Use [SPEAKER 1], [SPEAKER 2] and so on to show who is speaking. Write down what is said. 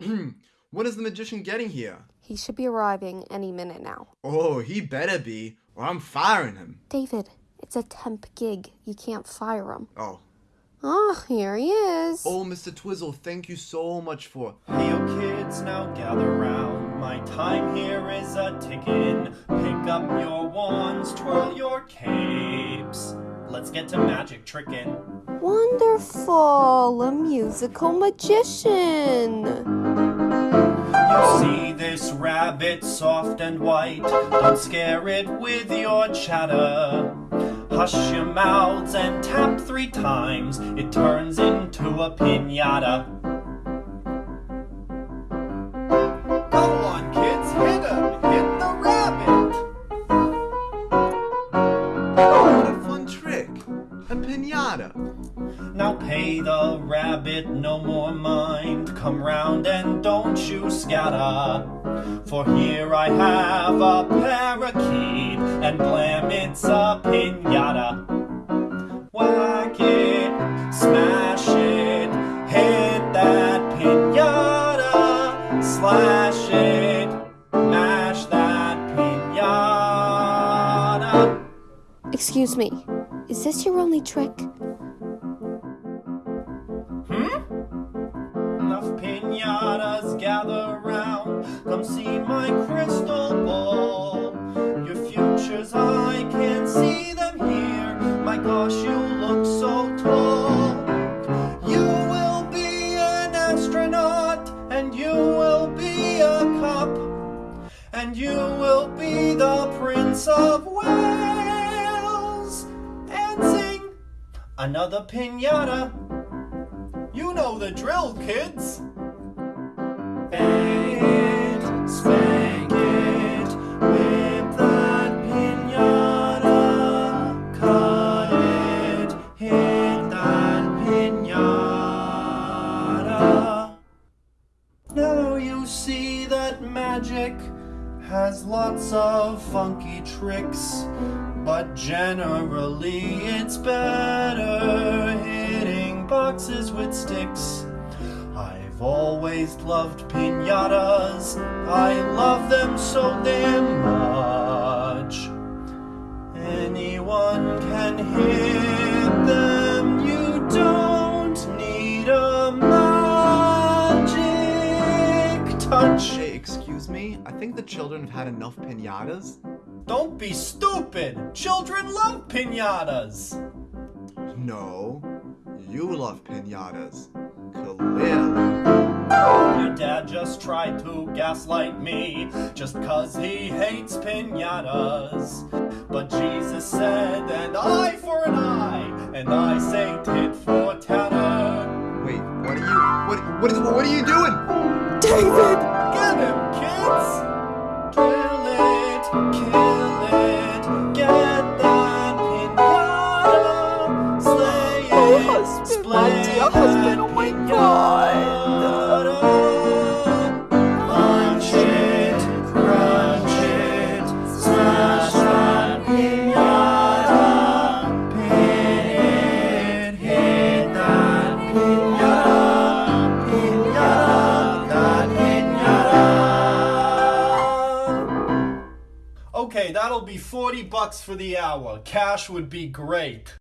[SPEAKER 1] when is the magician getting here?
[SPEAKER 2] He should be arriving any minute now.
[SPEAKER 1] Oh, he better be, or I'm firing him.
[SPEAKER 2] David, it's a temp gig. You can't fire him.
[SPEAKER 1] Oh.
[SPEAKER 2] Ah, here he is.
[SPEAKER 1] Oh, Mr. Twizzle, thank you so much for.
[SPEAKER 3] Hey, you kids, now gather round. My time here is a ticking. Pick up your wands, twirl your capes. Let's get to magic tricking.
[SPEAKER 2] Wonderful! A musical magician!
[SPEAKER 3] See this rabbit soft and white. Don't scare it with your chatter. Hush your mouths and tap three times. It turns into a pinata. Pay the rabbit no more mind. Come round and don't you scatter. For here I have a parakeet, and blam, it's a pinata. Whack it, smash it, hit that pinata, slash it, mash that pinata.
[SPEAKER 2] Excuse me, is this your only trick?
[SPEAKER 3] Pinatas gather round. Come see my crystal ball. Your futures, I can see them here. My gosh, you look so tall. You will be an astronaut, and you will be a cop, and you will be the Prince of Wales, and sing another pinata. You know the drill, kids. Magic has lots of funky tricks, but generally it's better hitting boxes with sticks. I've always loved pinatas, I love them so damn
[SPEAKER 1] excuse? I think the children have had enough pinatas.
[SPEAKER 3] Don't be stupid! Children love pinatas!
[SPEAKER 1] No, you love pinatas. Clearly.
[SPEAKER 3] Your dad just tried to gaslight me just cause he hates pinatas. But Jesus said an eye for an eye, and I say tit for tatter.
[SPEAKER 1] Wait, what are you. What, what, is, what are you doing?
[SPEAKER 2] David! Husband, my dear husband, oh my
[SPEAKER 3] pinata. Okay, that'll be 40 bucks for the hour. Cash would be great.